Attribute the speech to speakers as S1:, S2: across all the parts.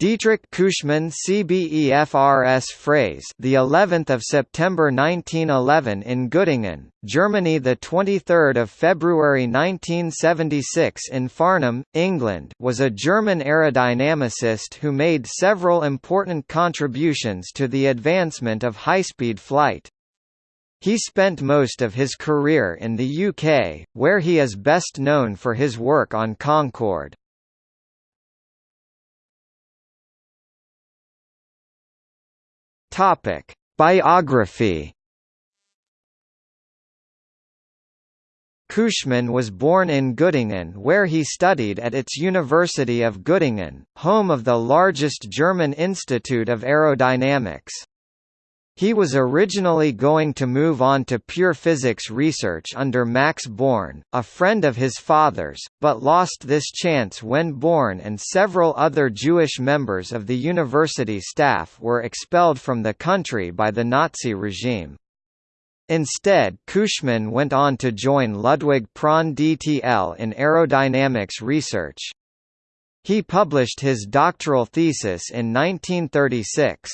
S1: Dietrich Küchemann CBEFRS phrase the 11th of September 1911 in Göttingen, Germany the 23rd of February 1976 in Farnham, England was a German aerodynamicist who made several important contributions to the advancement of high-speed flight. He spent most of his career in the UK, where he is best known for his work on Concorde. Topic: Biography. Küchemann was born in Göttingen where he studied at its University of Göttingen, home of the largest German institute of aerodynamics. He was originally going to move on to pure physics research under Max Born, a friend of his father's, but lost this chance when Born and several other Jewish members of the university staff were expelled from the country by the Nazi regime. Instead Küchemann went on to join Ludwig Prandtl DTL in aerodynamics research. He published his doctoral thesis in 1936.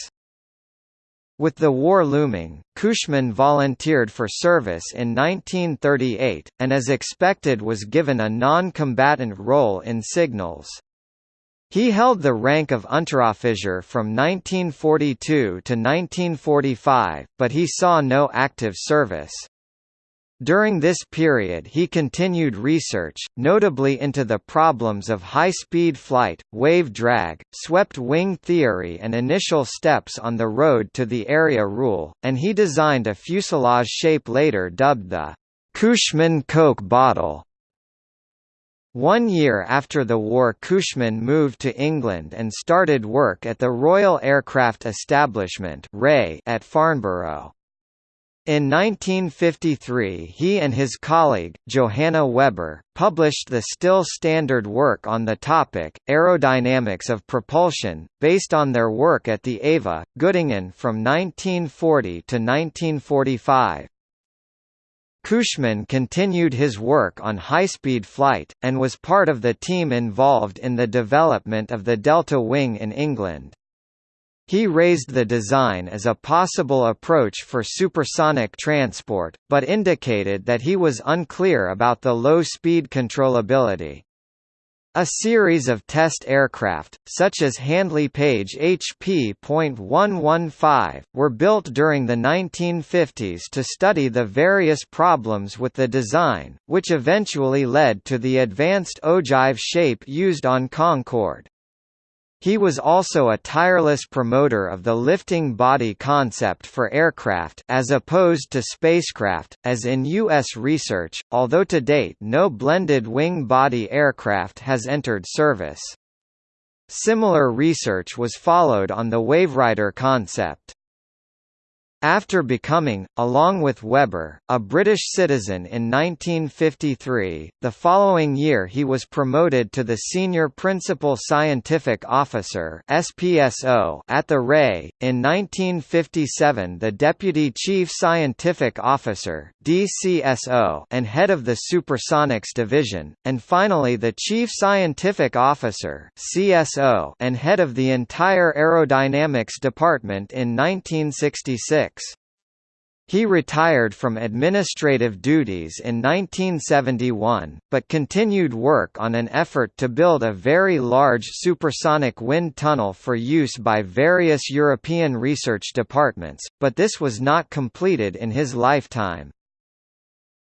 S1: With the war looming, Küchemann volunteered for service in 1938, and as expected was given a non-combatant role in signals. He held the rank of Unteroffizier from 1942 to 1945, but he saw no active service. During this period he continued research, notably into the problems of high-speed flight, wave drag, swept wing theory and initial steps on the road to the area rule, and he designed a fuselage shape later dubbed the Küchemann Coke bottle. One year after the war Küchemann moved to England and started work at the Royal Aircraft Establishment at Farnborough. In 1953 he and his colleague, Johanna Weber, published the still standard work on the topic, Aerodynamics of Propulsion, based on their work at the AVA, Göttingen from 1940 to 1945. Küchemann continued his work on high-speed flight, and was part of the team involved in the development of the Delta Wing in England. He raised the design as a possible approach for supersonic transport, but indicated that he was unclear about the low-speed controllability. A series of test aircraft, such as Handley Page HP.115, were built during the 1950s to study the various problems with the design, which eventually led to the advanced ogive shape used on Concorde. He was also a tireless promoter of the lifting body concept for aircraft as opposed to spacecraft, as in U.S. research, although to date no blended wing-body aircraft has entered service. Similar research was followed on the Waverider concept. After becoming, along with Weber, a British citizen in 1953, the following year he was promoted to the Senior Principal Scientific Officer (SPSO) at the RAE. In 1957, the Deputy Chief Scientific Officer (DCSO) and head of the Supersonics Division, and finally the Chief Scientific Officer (CSO) and head of the entire Aerodynamics Department in 1966. He retired from administrative duties in 1971, but continued work on an effort to build a very large supersonic wind tunnel for use by various European research departments, but this was not completed in his lifetime.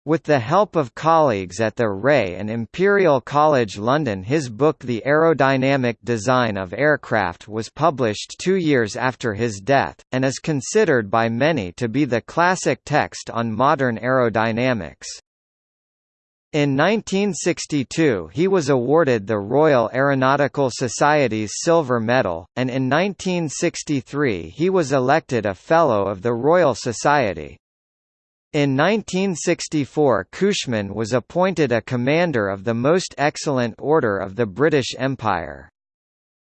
S1: With the help of colleagues at the Ray and Imperial College London his book The Aerodynamic Design of Aircraft was published two years after his death, and is considered by many to be the classic text on modern aerodynamics. In 1962 he was awarded the Royal Aeronautical Society's Silver Medal, and in 1963 he was elected a Fellow of the Royal Society. In 1964 Küchemann was appointed a Commander of the Most Excellent Order of the British Empire.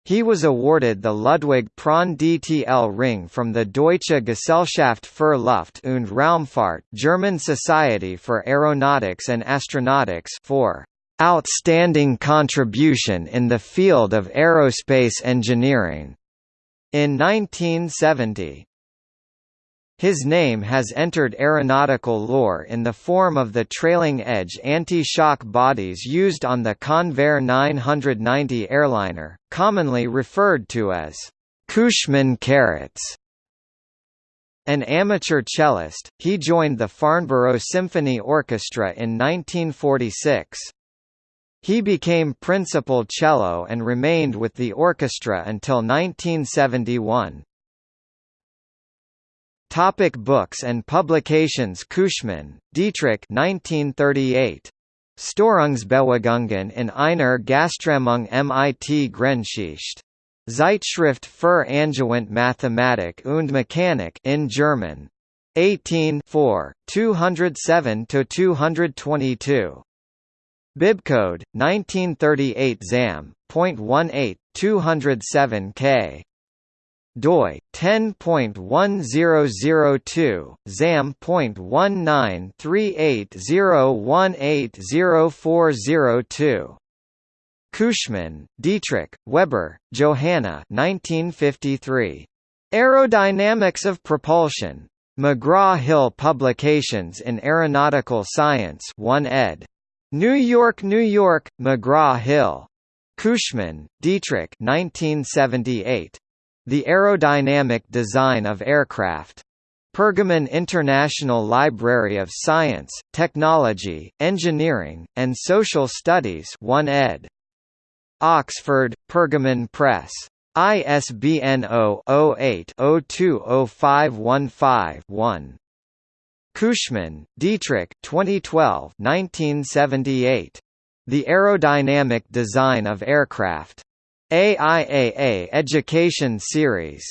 S1: He was awarded the Ludwig Prandtl DTL ring from the Deutsche Gesellschaft für Luft- und Raumfahrt German Society for Aeronautics and Astronautics for outstanding contribution in the field of aerospace engineering in 1970. His name has entered aeronautical lore in the form of the trailing-edge anti-shock bodies used on the Convair 990 airliner, commonly referred to as Küchemann carrots. An amateur cellist, he joined the Farnborough Symphony Orchestra in 1946. He became principal cello and remained with the orchestra until 1971. Topic books and publications Küchemann, Dietrich 1938. Störungsbewegungen in einer Gasströmung mit Grenzschicht. Zeitschrift für Angewandte Mathematik und Mechanik in German. 18 207–222. Bibcode 1938 ZAM. 0.18 207 K doi 10.1002 zam.193801804002 Küchemann, Dietrich, Weber, Johanna 1953. Aerodynamics of Propulsion. McGraw-Hill Publications in Aeronautical Science 1 ed. New York, New York, McGraw-Hill. Küchemann, Dietrich 1978. The Aerodynamic Design of Aircraft. Pergamon International Library of Science, Technology, Engineering, and Social Studies 1 ed. Oxford, Pergamon Press. ISBN 0-08-020515-1. Küchemann, Dietrich 2012 1978. The Aerodynamic Design of Aircraft. AIAA Education Series.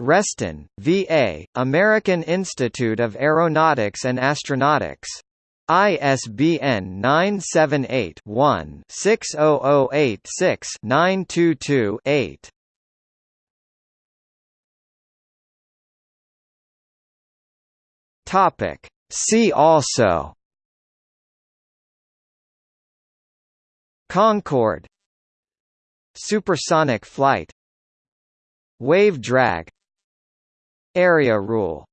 S1: Reston, VA, American Institute of Aeronautics and Astronautics. ISBN 978-1-60086-922-8. Topic. See also Concorde Supersonic flight Wave drag Area rule